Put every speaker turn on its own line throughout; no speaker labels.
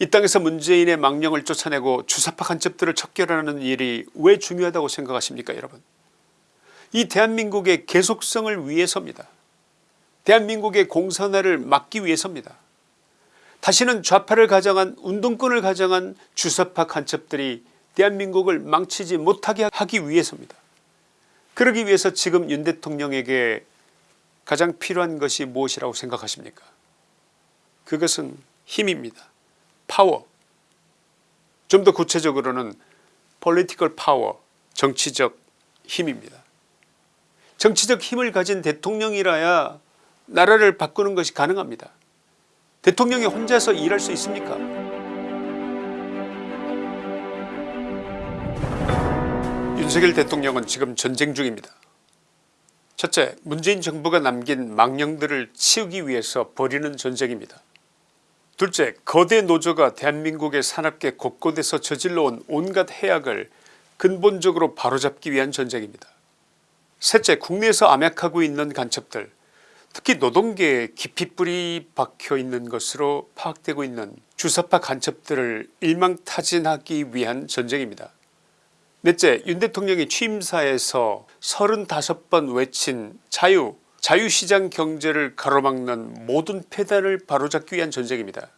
이 땅에서 문재인의 망령을 쫓아내고 주사파 간첩들을 척결하는 일이 왜 중요하다고 생각하십니까 여러분? 이 대한민국의 계속성을 위해서입니다. 대한민국의 공산화를 막기 위해서입니다. 다시는 좌파를 가장한 운동권을 가장한 주사파 간첩들이 대한민국을 망치지 못하게 하기 위해서입니다. 그러기 위해서 지금 윤 대통령에게 가장 필요한 것이 무엇이라고 생각하십니까? 그것은 힘입니다 파워 좀 더 구체적으로는 political power 정치적 힘입니다. 정치적 힘을 가진 대통령이라야 나라를 바꾸는 것이 가능합니다. 대통령이 혼자서 일할 수 있습니까 윤석열 대통령은 지금 전쟁 중입니다. 첫째 문재인 정부가 남긴 망령들을 치우기 위해서 벌이는 전쟁입니다. 둘째 거대 노조가 대한민국의 산업계 곳곳에서 저질러온 온갖 해악을 근본적으로 바로잡기 위한 전쟁입니다. 셋째 국내에서 암약하고 있는 간첩들 특히 노동계에 깊이 뿌리 박혀있는 것으로 파악되고 있는 주사파 간첩들을 일망타진하기 위한 전쟁입니다. 넷째 윤 대통령이 취임사에서 35번 외친 자유 자유시장 경제를 가로막는 모든 폐단을 바로잡기 위한 전쟁입니다.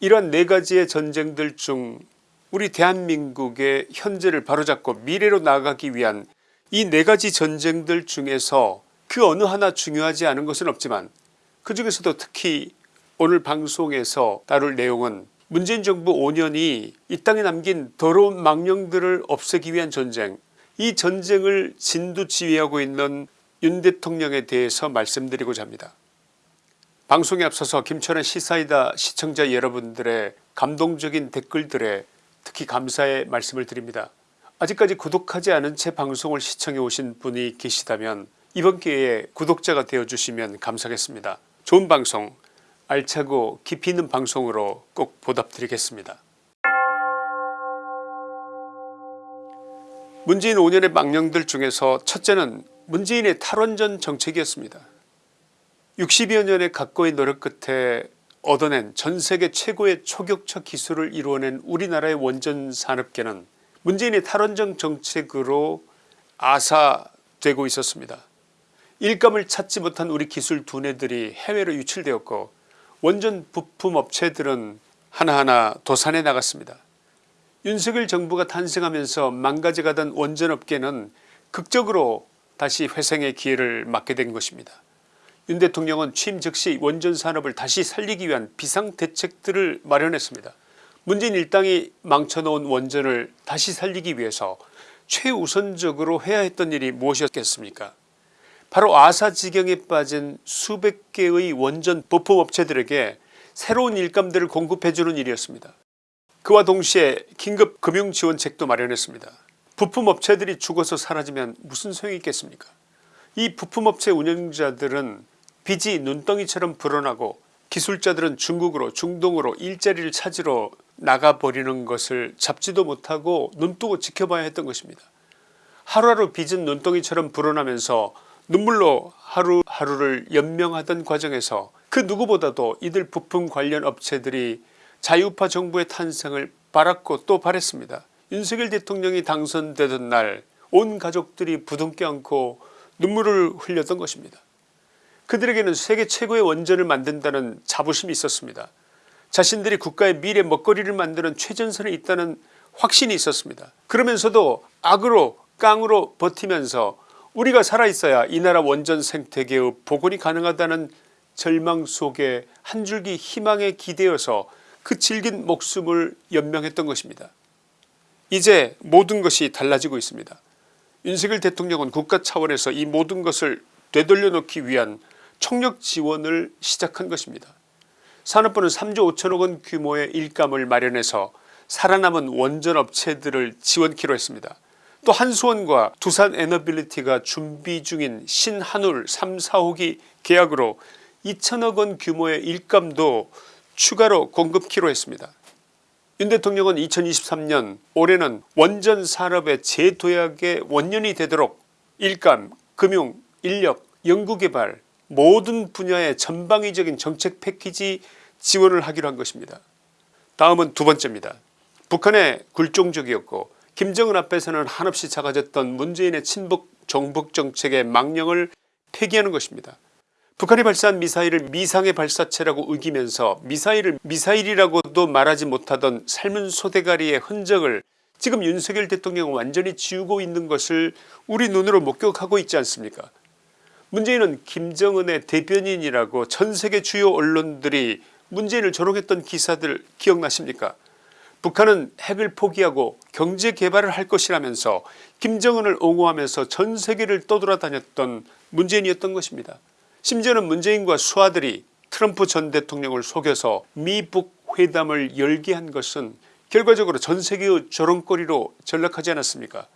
이러한 네 가지의 전쟁들 중 우리 대한민국의 현재를 바로잡고 미래로 나아가기 위한 이 네 가지 전쟁들 중에서 그 어느 하나 중요하지 않은 것은 없지만 그 중에서도 특히 오늘 방송에서 다룰 내용은 문재인 정부 5년이 이 땅에 남긴 더러운 망령들을 없애기 위한 전쟁 이 전쟁을 진두지휘하고 있는 윤 대통령에 대해서 말씀드리고자 합니다. 방송에 앞서서 김천의 시사이다 시청자 여러분들의 감동적인 댓글들에 특히 감사의 말씀을 드립니다. 아직까지 구독하지 않은 채 방송을 시청해 오신 분이 계시다면 이번 기회에 구독자가 되어주시면 감사하겠습니다. 좋은 방송 알차고 깊이 있는 방송으로 꼭 보답드리겠습니다. 문재인 5년의 망령들 중에서 첫째는 문재인의 탈원전 정책이었습니다. 60여 년의 각고의 노력 끝에 얻어낸 전세계 최고의 초격차 기술을 이루어낸 우리나라의 원전 산업계는 문재인의 탈원전 정책으로 아사되고 있었습니다. 일감을 찾지 못한 우리 기술 두뇌들이 해외로 유출되었고 원전 부품 업체들은 하나하나 도산해 나갔습니다. 윤석열 정부가 탄생하면서 망가져가던 원전업계는 극적으로 다시 회생의 기회를 맞게 된 것입니다. 윤 대통령은 취임 즉시 원전 산업을 다시 살리기 위한 비상대책들을 마련했습니다. 문재인 일당이 망쳐놓은 원전을 다시 살리기 위해서 최우선적으로 해야 했던 일이 무엇이었겠습니까 바로 아사지경에 빠진 수백 개의 원전 부품업체들에게 새로운 일감들을 공급해주는 일이었습니다. 그와 동시에 긴급 금융지원책도 마련했습니다. 부품업체들이 죽어서 사라지면 무슨 소용이 있겠습니까 이 부품업체 운영자들은 빚이 눈덩이처럼 불어나고 기술자들은 중국으로 중동으로 일자리를 찾으러 나가버리는 것을 잡지도 못하고 눈뜨고 지켜봐야 했던 것입니다. 하루하루 빚은 눈덩이처럼 불어나면서 눈물로 하루하루를 연명하던 과정에서 그 누구보다도 이들 부품 관련 업체들이 자유파 정부의 탄생을 바랐고 또 바랬습니다. 윤석열 대통령이 당선되던 날 온 가족들이 부둥켜 안고 눈물을 흘렸던 것입니다. 그들에게는 세계 최고의 원전을 만든다는 자부심이 있었습니다. 자신들이 국가의 미래 먹거리를 만드는 최전선에 있다는 확신이 있었습니다. 그러면서도 악으로 깡으로 버티면서 우리가 살아있어야 이 나라 원전 생태계의 복원이 가능하다는 절망 속에 한 줄기 희망에 기대어서 그 질긴 목숨을 연명했던 것입니다. 이제 모든 것이 달라지고 있습니다. 윤석열 대통령은 국가 차원에서 이 모든 것을 되돌려 놓기 위한 총력 지원을 시작한 것입니다. 산업부는 3조 5천억 원 규모의 일감을 마련해서 살아남은 원전업체들을 지원키로 했습니다. 또 한수원과 두산에너빌리티가 준비 중인 신한울 3, 4호기 계약으로 2천억 원 규모의 일감도 추가로 공급키로 했습니다. 윤 대통령은 2023년 올해는 원전 산업의 재도약의 원년이 되도록 일감, 금융, 인력, 연구개발, 모든 분야의 전방위적인 정책 패키지 지원을 하기로 한 것입니다. 다음은 두 번째입니다. 북한의 굴종적이었고 김정은 앞에서는 한없이 작아졌던 문재인의 친북 정북 정책의 망령을 폐기하는 것입니다. 북한이 발사한 미사일을 미상의 발사체라고 우기면서 미사일을 미사일이라고도 말하지 못하던 삶은 소대가리의 흔적을 지금 윤석열 대통령은 완전히 지우고 있는 것을 우리 눈으로 목격하고 있지 않습니까 문재인은 김정은의 대변인이라고 전세계 주요 언론들이 문재인을 조롱했던 기사들 기억나십니까 북한은 핵을 포기하고 경제개발을 할 것이라면서 김정은을 옹호하면서 전세계를 떠돌아다녔던 문재인이었던 것입니다. 심지어는 문재인과 수하들이 트럼프 전 대통령을 속여서 미북 회담을 열게 한 것은 결과적으로 전세계의 조롱거리로 전락하지 않았습니까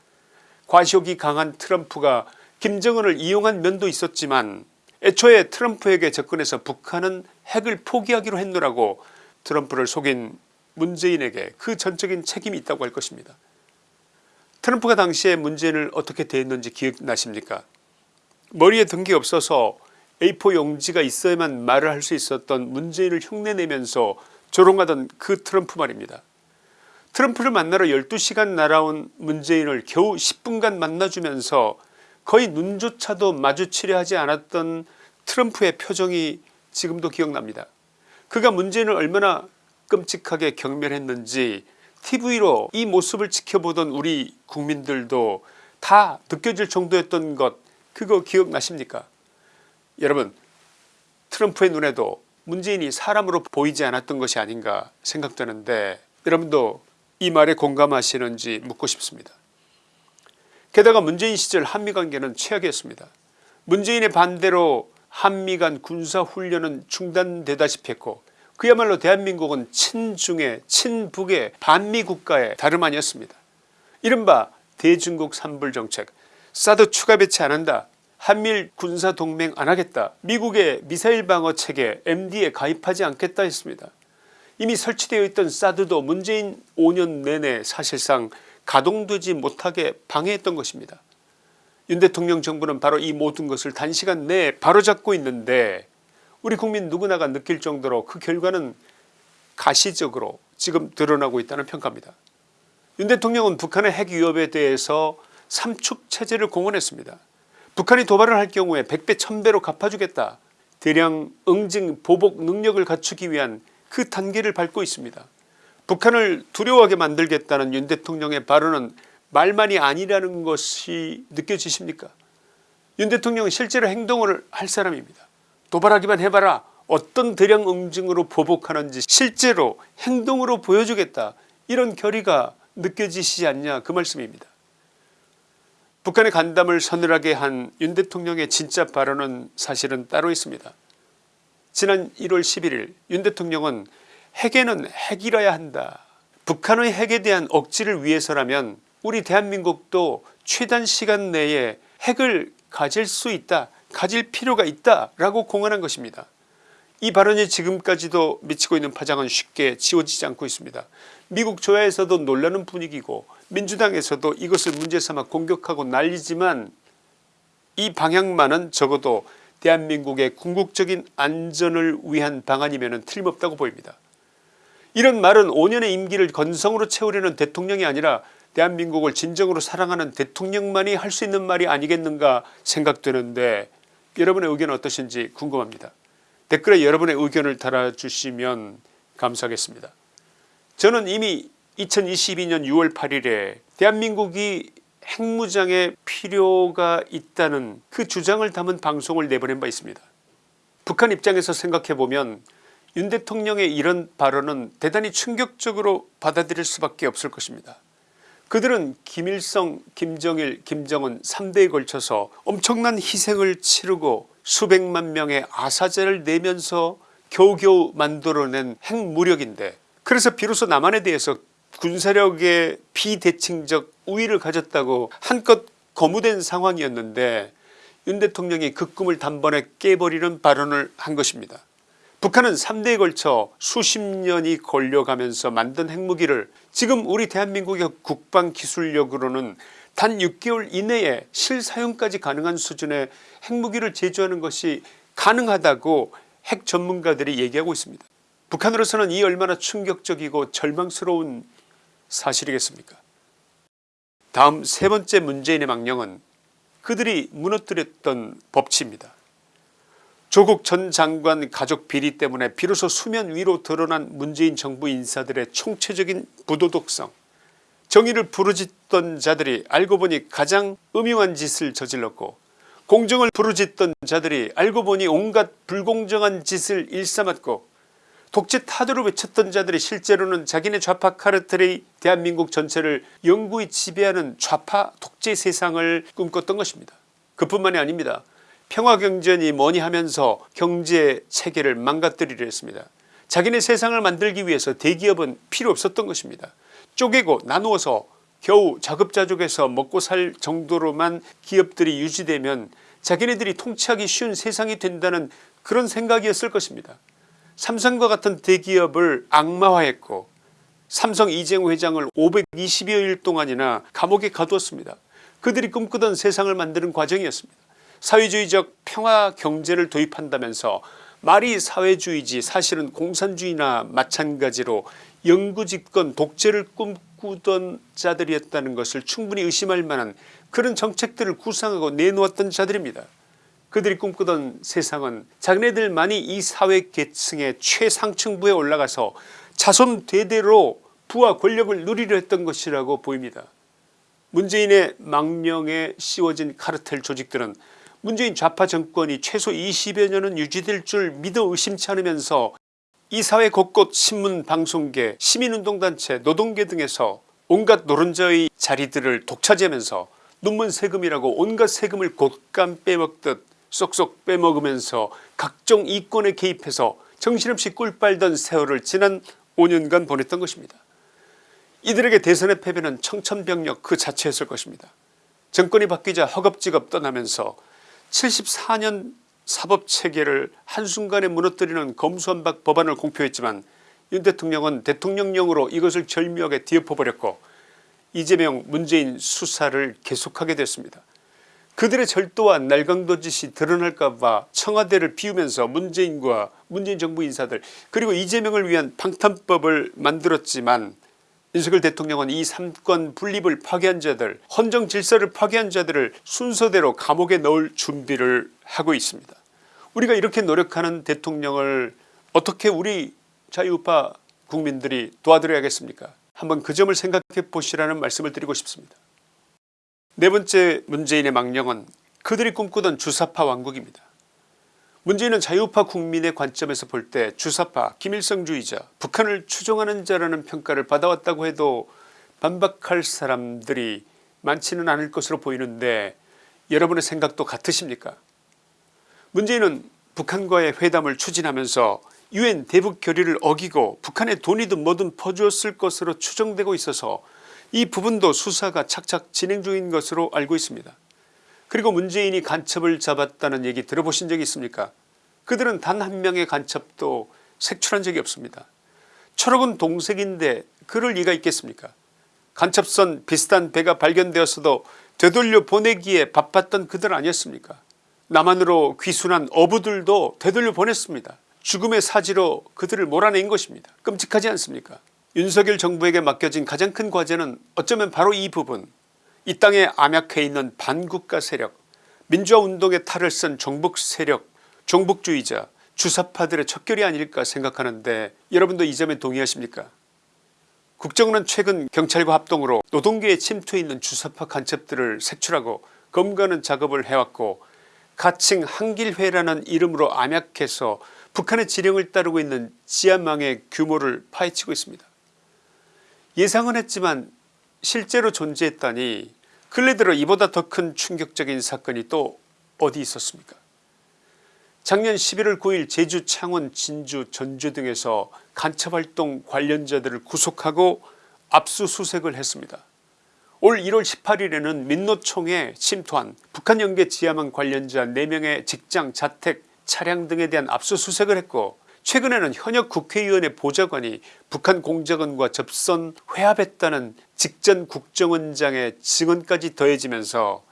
과시욕이 강한 트럼프가 김정은을 이용한 면도 있었지만 애초에 트럼프에게 접근해서 북한은 핵을 포기하기로 했노라고 트럼프를 속인 문재인에게 그 전적인 책임이 있다고 할 것입니다. 트럼프가 당시에 문재인을 어떻게 대했는지 기억나십니까 머리에 든 게 없어서 A4 용지가 있어야만 말을 할 수 있었던 문재인을 흉내내면서 조롱하던 그 트럼프 말입니다. 트럼프를 만나러 12시간 날아온 문재인을 겨우 10분간 만나주면서 거의 눈조차도 마주치려 하지 않았던 트럼프의 표정이 지금도 기억납니다. 그가 문재인을 얼마나 끔찍하게 경멸했는지 tv로 이 모습을 지켜보던 우리 국민들도 다 느껴질 정도였던 것 그거 기억나십니까 여러분 트럼프의 눈에도 문재인이 사람으로 보이지 않았던 것이 아닌가 생각되는데 여러분도 이 말에 공감하시는지 묻고 싶습니다. 게다가 문재인 시절 한미관계는 최악이었습니다. 문재인의 반대로 한미 간 군사훈련은 중단되다시피 했고 그야말로 대한민국은 친중의 친북의 반미 국가의 다름 아니었습니다. 이른바 대중국 삼불정책 사드 추가 배치 안한다 한미일 군사동맹 안하겠다 미국의 미사일 방어 체계 MD에 가입하지 않겠다 했습니다. 이미 설치되어 있던 사드도 문재인 5년 내내 사실상 가동되지 못하게 방해했던 것입니다. 윤 대통령 정부는 바로 이 모든 것을 단시간 내에 바로잡고 있는데 우리 국민 누구나가 느낄 정도로 그 결과는 가시적으로 지금 드러나고 있다는 평가입니다. 윤 대통령은 북한의 핵 위협에 대해서 삼축 체제를 공언했습니다. 북한이 도발을 할 경우에 100배 1000배로 갚아주겠다. 대량 응징 보복 능력을 갖추기 위한 그 단계를 밟고 있습니다. 북한을 두려워하게 만들겠다는 윤 대통령의 발언은 말만이 아니라는 것이 느껴지십니까 윤 대통령은 실제로 행동을 할 사람입니다. 도발하기만 해봐라 어떤 대량 응징으로 보복하는지 실제로 행동으로 보여주겠다 이런 결의가 느껴지시지 않냐 그 말씀입니다. 북한의 간담을 서늘하게 한 윤 대통령의 진짜 발언은 사실은 따로 있습니다. 지난 1월 11일 윤 대통령은 핵에는 핵이라야 한다. 북한의 핵에 대한 억지를 위해서라면 우리 대한민국도 최단 시간 내에 핵을 가질 수 있다. 가질 필요가 있다 라고 공언한 것입니다. 이 발언이 지금까지도 미치고 있는 파장은 쉽게 지워지지 않고 있습니다. 미국 조야에서도 놀라는 분위기고 민주당에서도 이것을 문제 삼아 공격하고 난리지만 이 방향만은 적어도 대한민국의 궁극적인 안전을 위한 방안이면 틀림없다고 보입니다. 이런 말은 5년의 임기를 건성으로 채우려는 대통령이 아니라 대한민국을 진정으로 사랑하는 대통령만이 할 수 있는 말이 아니겠는가 생각되는데 여러분의 의견은 어떠신지 궁금합니다. 댓글에 여러분의 의견을 달아주시면 감사하겠습니다. 저는 이미 2022년 6월 8일에 대한민국이 핵무장의 필요가 있다는 그 주장을 담은 방송을 내보낸 바 있습니다. 북한 입장에서 생각해보면 윤 대통령의 이런 발언은 대단히 충격적으로 받아들일 수밖에 없을 것입니다. 그들은 김일성 김정일 김정은 3대에 걸쳐서 엄청난 희생을 치르고 수백만 명의 아사제를 내면서 겨우겨우 만들어낸 핵무력인데 그래서 비로소 남한에 대해서 군사력의 비대칭적 우위를 가졌다고 한껏 거무된 상황이었는데 윤 대통령이 그 꿈을 단번에 깨버리는 발언을 한 것입니다. 북한은 3대에 걸쳐 수십 년이 걸려가면서 만든 핵무기를 지금 우리 대한민국의 국방기술력으로는 단 6개월 이내에 실사용까지 가능한 수준의 핵무기를 제조하는 것이 가능하다고 핵 전문가들이 얘기하고 있습니다. 북한으로서는 이 얼마나 충격적이고 절망스러운 사실이겠습니까 다음 세 번째 문재인의 망령은 그들이 무너뜨렸던 법치입니다. 조국 전 장관 가족 비리 때문에 비로소 수면 위로 드러난 문재인 정부 인사들의 총체적인 부도덕성 정의를 부르짖던 자들이 알고 보니 가장 음흉한 짓을 저질렀고 공정을 부르짖던 자들이 알고 보니 온갖 불공정한 짓을 일삼았고 독재 타도를 외쳤던 자들이 실제로는 자기네 좌파 카르텔이 대한민국 전체를 영구히 지배하는 좌파 독재 세상을 꿈꿨던 것입니다. 그뿐만이 아닙니다. 평화경제니 뭐니 하면서 경제 체계를 망가뜨리려 했습니다. 자기네 세상을 만들기 위해서 대기업은 필요 없었던 것입니다. 쪼개고 나누어서 겨우 자급자족해서 먹고 살 정도로만 기업들이 유지되면 자기네들이 통치하기 쉬운 세상이 된다는 그런 생각이었을 것입니다. 삼성과 같은 대기업을 악마화했고 삼성 이재용 회장을 520여일 동안이나 감옥에 가두었습니다. 그들이 꿈꾸던 세상을 만드는 과정이었습니다. 사회주의적 평화 경제를 도입한다면서 말이 사회주의지 사실은 공산주의나 마찬가지로 영구집권 독재를 꿈꾸던 자들이었다는 것을 충분히 의심할 만한 그런 정책들을 구상하고 내놓았던 자들입니다. 그들이 꿈꾸던 세상은 자기네들만이 이 사회계층의 최상층부에 올라가서 자손 대대로 부와 권력을 누리려 했던 것이라고 보입니다. 문재인의 망령에 씌워진 카르텔 조직들은 문재인 좌파 정권이 최소 20여 년은 유지될 줄 믿어 의심치 않으면서 이 사회 곳곳 신문 방송계 시민운동단체 노동계 등에서 온갖 노른자의 자리들을 독차지하면서 눈먼 세금이라고 온갖 세금을 곶감 빼먹듯 쏙쏙 빼먹으면서 각종 이권에 개입해서 정신없이 꿀 빨던 세월을 지난 5년간 보냈던 것입니다. 이들에게 대선의 패배는 청천벽력 그 자체였을 것입니다. 정권이 바뀌자 허겁지겁 떠나면서 74년 사법체계를 한순간에 무너뜨리는 검수한박 법안을 공표했지만 윤 대통령은 대통령령으로 이것을 절묘하게 뒤엎어버렸고 이재명 문재인 수사를 계속하게 됐습니다. 그들의 절도와 날강도 짓이 드러날까봐 청와대를 비우면서 문재인과 문재인 정부 인사들 그리고 이재명을 위한 방탄법을 만들었지만 윤석열 대통령은 이 삼권 분립을 파괴한 자들 헌정 질서를 파괴한 자들을 순서대로 감옥에 넣을 준비를 하고 있습니다. 우리가 이렇게 노력하는 대통령을 어떻게 우리 자유우파 국민들이 도와드려야겠습니까 한번 그 점을 생각해 보시라는 말씀을 드리고 싶습니다. 네 번째 문재인의 망령은 그들이 꿈꾸던 주사파 왕국입니다. 문재인은 자유파 국민의 관점에서 볼 때 주사파 김일성주의자 북한을 추종하는 자라는 평가를 받아왔다고 해도 반박할 사람들이 많지는 않을 것으로 보이는데 여러분의 생각도 같으십니까 문재인은 북한과의 회담을 추진하면서 유엔 대북 결의를 어기고 북한에 돈이든 뭐든 퍼주었을 것으로 추정되고 있어서 이 부분도 수사가 착착 진행 중인 것으로 알고 있습니다. 그리고 문재인이 간첩을 잡았다는 얘기 들어보신 적이 있습니까 그들은 단 한 명의 간첩도 색출한 적이 없습니다. 철학은 동색인데 그럴 리가 있겠습니까 간첩선 비슷한 배가 발견되었어도 되돌려 보내기에 바빴던 그들 아니었습니까 남한으로 귀순한 어부들도 되돌려 보냈습니다. 죽음의 사지로 그들을 몰아낸 것입니다. 끔찍하지 않습니까 윤석열 정부에게 맡겨진 가장 큰 과제는 어쩌면 바로 이 부분 이 땅에 암약해 있는 반국가 세력 민주화운동의 탈을 쓴 정복 세력 종북주의자 주사파들의 척결이 아닐까 생각하는데 여러분도 이 점에 동의하십니까 국정원은 최근 경찰과 합동으로 노동계에 침투해 있는 주사파 간첩들을 색출하고 검거하는 작업을 해왔고 가칭 한길회라는 이름으로 암약해서 북한의 지령을 따르고 있는 지하망의 규모를 파헤치고 있습니다. 예상은 했지만 실제로 존재했다니 근래 들어 이보다 더 큰 충격적인 사건이 또 어디 있었습니까 작년 11월 9일 제주 창원 진주 전주 등에서 간첩활동 관련자들을 구속하고 압수수색을 했습니다. 올 1월 18일에는 민노총에 침투한 북한 연계 지하망 관련자 4명의 직장 자택 차량 등에 대한 압수수색을 했고 최근에는 현역 국회의원의 보좌관이 북한 공작원과 접선 회합했다는 직전 국정원장의 증언까지 더해지면서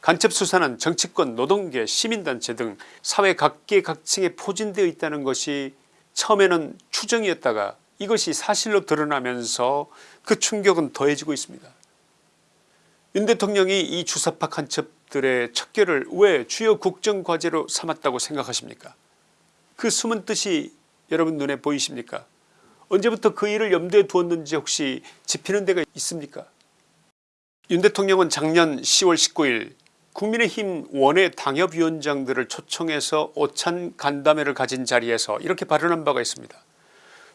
간첩수사는 정치권 노동계 시민단체 등 사회 각계각층에 포진되어 있다는 것이 처음에는 추정이었다가 이것이 사실로 드러나면서 그 충격은 더해지고 있습니다. 윤 대통령이 이 주사파 간첩들의 척결을 왜 주요 국정과제로 삼았다고 생각하십니까 그 숨은 뜻이 여러분 눈에 보이십니까 언제부터 그 일을 염두에 두었는지 혹시 짚히는 데가 있습니까 윤 대통령은 작년 10월 19일 국민의힘 원외 당협위원장들을 초청해서 오찬 간담회를 가진 자리에서 이렇게 발언한 바가 있습니다.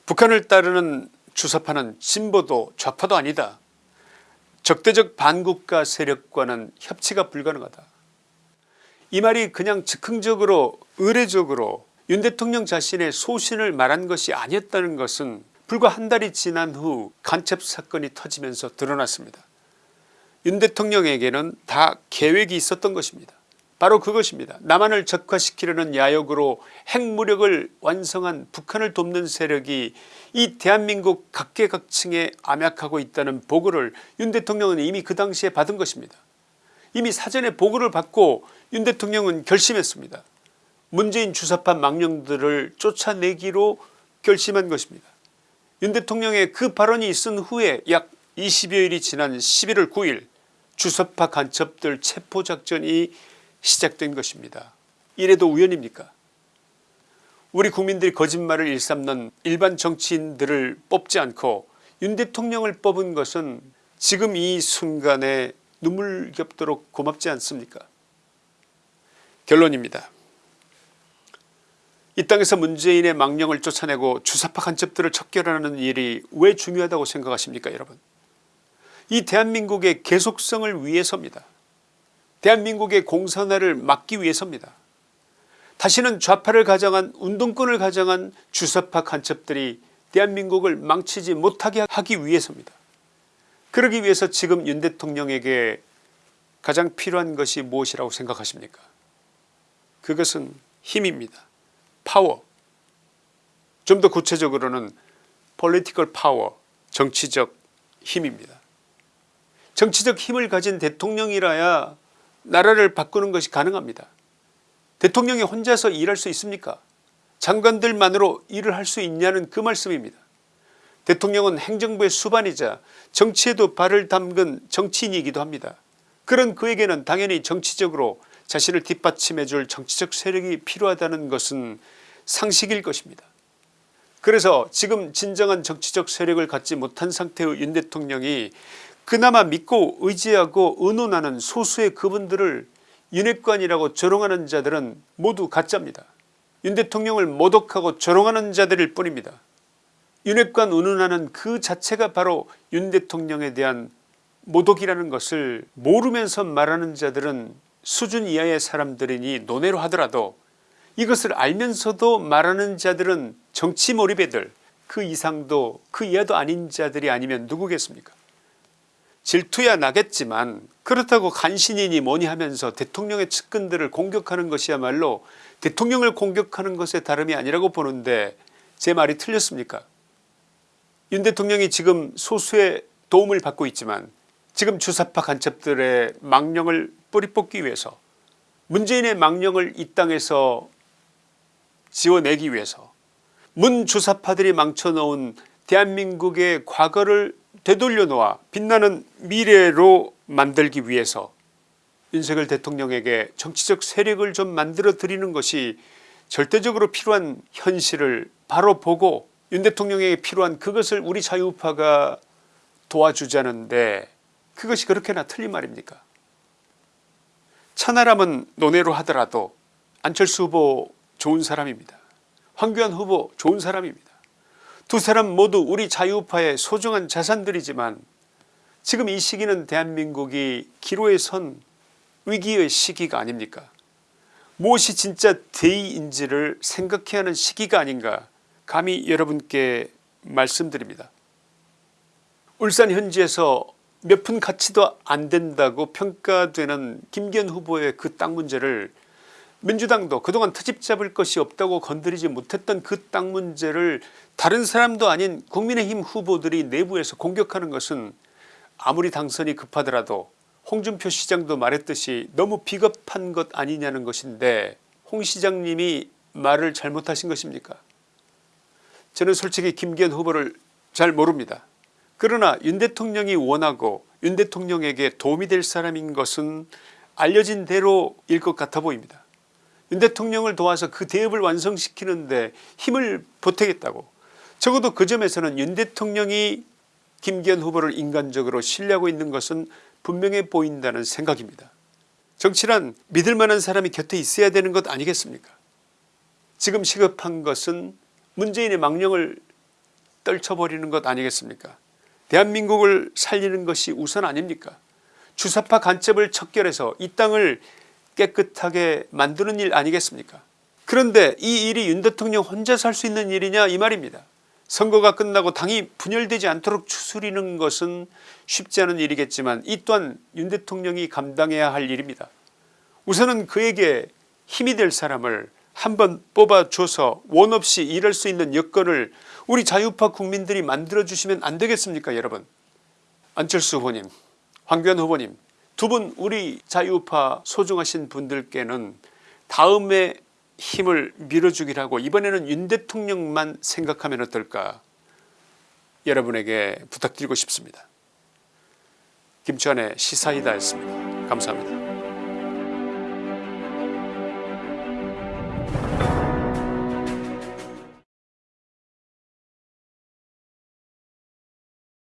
북한을 따르는 주사파는 진보도 좌파도 아니다. 적대적 반국가 세력과는 협치가 불가능하다. 이 말이 그냥 즉흥적으로 의례적으로 윤 대통령 자신의 소신을 말한 것이 아니었다는 것은 불과 한 달이 지난 후 간첩 사건이 터지면서 드러났습니다. 윤 대통령에게는 다 계획이 있었던 것입니다. 바로 그것입니다. 남한을 적화시키려는 야욕으로 핵무력을 완성한 북한을 돕는 세력이 이 대한민국 각계각층에 암약하고 있다는 보고를 윤 대통령은 이미 그 당시에 받은 것입니다. 이미 사전에 보고를 받고 윤 대통령은 결심했습니다. 문재인 주사파 망령들을 쫓아내기로 결심한 것입니다. 윤 대통령의 그 발언이 있은 후에 약 20여일이 지난 11월 9일 주사파 간첩들 체포작전이 시작된 것입니다. 이래도 우연입니까 우리 국민들이 거짓말을 일삼는 일반 정치인들을 뽑지 않고 윤 대통령을 뽑은 것은 지금 이 순간에 눈물겹도록 고맙지 않습니까 결론입니다. 이 땅에서 문재인의 망령을 쫓아내고 주사파 간첩들을 척결하는 일이 왜 중요하다고 생각하십니까 여러분 이 대한민국의 계속성을 위해서입니다. 대한민국의 공산화를 막기 위해서입니다. 다시는 좌파를 가장한 운동권을 가장한 주사파 간첩들이 대한민국을 망치지 못하게 하기 위해서입니다. 그러기 위해서 지금 윤 대통령에게 가장 필요한 것이 무엇이라고 생각하십니까 그것은 힘입니다. 파워 좀 더 구체적으로는 political power 정치적 힘입니다. 정치적 힘을 가진 대통령이라야 나라를 바꾸는 것이 가능합니다. 대통령이 혼자서 일할 수 있습니까 장관들만으로 일을 할 수 있냐는 그 말씀입니다. 대통령은 행정부의 수반이자 정치에도 발을 담근 정치인이기도 합니다. 그런 그에게는 당연히 정치적으로 자신을 뒷받침해 줄 정치적 세력이 필요하다는 것은 상식일 것입니다. 그래서 지금 진정한 정치적 세력을 갖지 못한 상태의 윤 대통령이 그나마 믿고 의지하고 의논하는 소수의 그분들을 윤핵관이라고 조롱하는 자들은 모두 가짜입니다. 윤 대통령을 모독하고 조롱하는 자들일 뿐입니다. 윤핵관 운운하는 그 자체가 바로 윤 대통령에 대한 모독이라는 것을 모르면서 말하는 자들은 수준 이하의 사람들이니 논외로 하더라도 이것을 알면서도 말하는 자들은 정치 몰입애들 그 이상도 그 이하도 아닌 자들이 아니면 누구겠습니까? 질투야 나겠지만 그렇다고 간신이니 뭐니 하면서 대통령의 측근들을 공격하는 것이야말로 대통령을 공격하는 것에 다름이 아니라고 보는데 제 말이 틀렸습니까? 윤 대통령이 지금 소수의 도움을 받고 있지만 지금 주사파 간첩들의 망령을 뿌리 뽑기 위해서 문재인의 망령을 이 땅에서 지워내기 위해서 문 주사파들이 망쳐놓은 대한민국의 과거를 되돌려 놓아 빛나는 미래로 만들기 위해서 윤석열 대통령에게 정치적 세력을 좀 만들어 드리는 것이 절대적으로 필요한 현실을 바로 보고 윤 대통령에게 필요한 그것을 우리 자유파가 도와주자는데 그것이 그렇게나 틀린 말입니까 천하람은 논외로 하더라도 안철수 후보 좋은 사람입니다. 황교안 후보 좋은 사람입니다. 두 사람 모두 우리 자유파의 소중한 자산들이지만 지금 이 시기는 대한민국이 기로에 선 위기의 시기가 아닙니까 무엇이 진짜 대의인지를 생각해야 하는 시기가 아닌가 감히 여러분께 말씀드립니다. 울산 현지에서 몇 푼 가치도 안 된다고 평가되는 김기현 후보의 그 땅 문제를 민주당도 그동안 트집 잡을 것이 없다고 건드리지 못했던 그 땅 문제를 다른 사람도 아닌 국민의힘 후보들이 내부에서 공격하는 것은 아무리 당선이 급하더라도 홍준표 시장도 말했듯이 너무 비겁한 것 아니냐는 것인데 홍 시장님이 말을 잘못하신 것입니까 저는 솔직히 김기현 후보를 잘 모릅니다. 그러나 윤 대통령이 원하고 윤 대통령에게 도움이 될 사람인 것은 알려진 대로일 것 같아 보입니다. 윤 대통령을 도와서 그 대업을 완성시키는데 힘을 보태겠다고 적어도 그 점에서는 윤 대통령이 김기현 후보를 인간적으로 신뢰하고 있는 것은 분명해 보인다는 생각입니다. 정치란 믿을 만한 사람이 곁에 있어야 되는 것 아니겠습니까 지금 시급한 것은 문재인의 망령을 떨쳐버리는 것 아니겠습니까 대한민국을 살리는 것이 우선 아닙니까 주사파 간첩을 척결해서 이 땅을 깨끗하게 만드는 일 아니겠습니까 그런데 이 일이 윤 대통령 혼자서 할수 있는 일이냐 이 말입니다. 선거가 끝나고 당이 분열되지 않도록 추스리는 것은 쉽지 않은 일이겠지만 이 또한 윤 대통령이 감당해야 할 일입니다. 우선은 그에게 힘이 될 사람을 한번 뽑아줘서 원 없이 일할 수 있는 여건을 우리 자유파 국민들이 만들어주시면 안되겠습니까 여러분 안철수 후보님 황교안 후보님 두 분 우리 자유파 소중하신 분들께는 다음에 힘을 밀어주기라고 이번에는 윤 대통령만 생각하면 어떨까 여러분에게 부탁드리고 싶습니다. 김치환의 시사이다였습니다. 감사합니다.